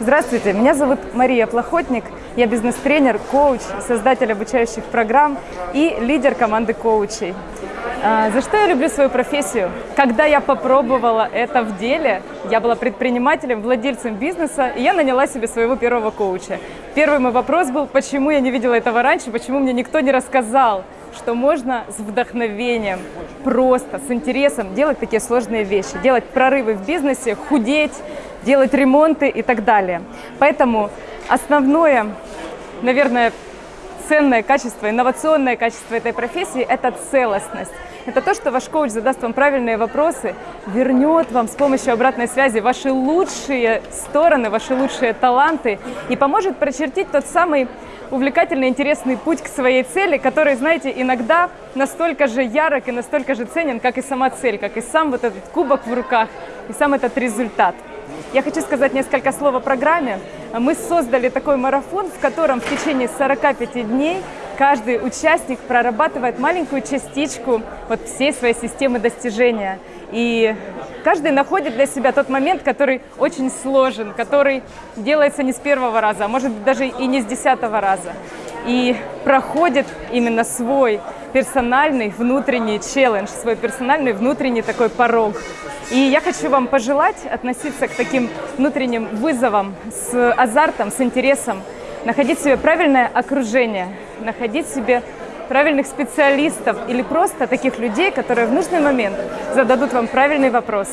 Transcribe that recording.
Здравствуйте, меня зовут Мария Плохотник, я бизнес-тренер, коуч, создатель обучающих программ и лидер команды коучей. А, за что я люблю свою профессию? Когда я попробовала это в деле, я была предпринимателем, владельцем бизнеса, и я наняла себе своего первого коуча. Первый мой вопрос был, почему я не видела этого раньше, почему мне никто не рассказал, что можно с вдохновением, просто, с интересом делать такие сложные вещи, делать прорывы в бизнесе, худеть, делать ремонты и так далее. Поэтому основное, наверное, ценное качество, инновационное качество этой профессии – это целостность. Это то, что ваш коуч задаст вам правильные вопросы, вернет вам с помощью обратной связи ваши лучшие стороны, ваши лучшие таланты и поможет прочертить тот самый увлекательный, интересный путь к своей цели, который, знаете, иногда настолько же ярок и настолько же ценен, как и сама цель, как и сам вот этот кубок в руках, и сам этот результат. Я хочу сказать несколько слов о программе. Мы создали такой марафон, в котором в течение 45 дней каждый участник прорабатывает маленькую частичку вот всей своей системы достижения. И каждый находит для себя тот момент, который очень сложен, который делается не с первого раза, а может быть даже и не с десятого раза. И проходит именно свой персональный внутренний челлендж, свой персональный внутренний такой порог. И я хочу вам пожелать относиться к таким внутренним вызовам с азартом, с интересом, находить себе правильное окружение, находить себе правильных специалистов или просто таких людей, которые в нужный момент зададут вам правильный вопрос.